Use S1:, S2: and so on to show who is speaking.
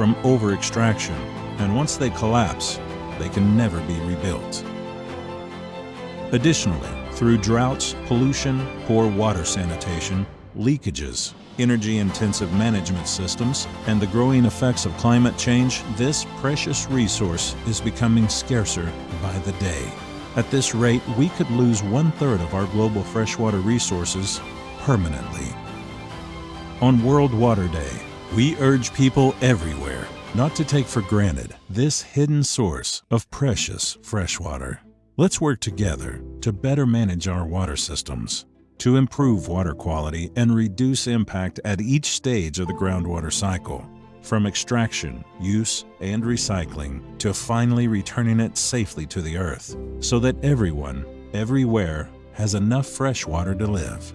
S1: from over-extraction, and once they collapse, they can never be rebuilt. Additionally, through droughts, pollution, poor water sanitation, leakages, energy-intensive management systems, and the growing effects of climate change, this precious resource is becoming scarcer by the day. At this rate, we could lose one-third of our global freshwater resources permanently. On World Water Day, we urge people everywhere not to take for granted this hidden source of precious freshwater. Let's work together to better manage our water systems, to improve water quality and reduce impact at each stage of the groundwater cycle, from extraction, use, and recycling to finally returning it safely to the earth, so that everyone, everywhere, has enough fresh water to live.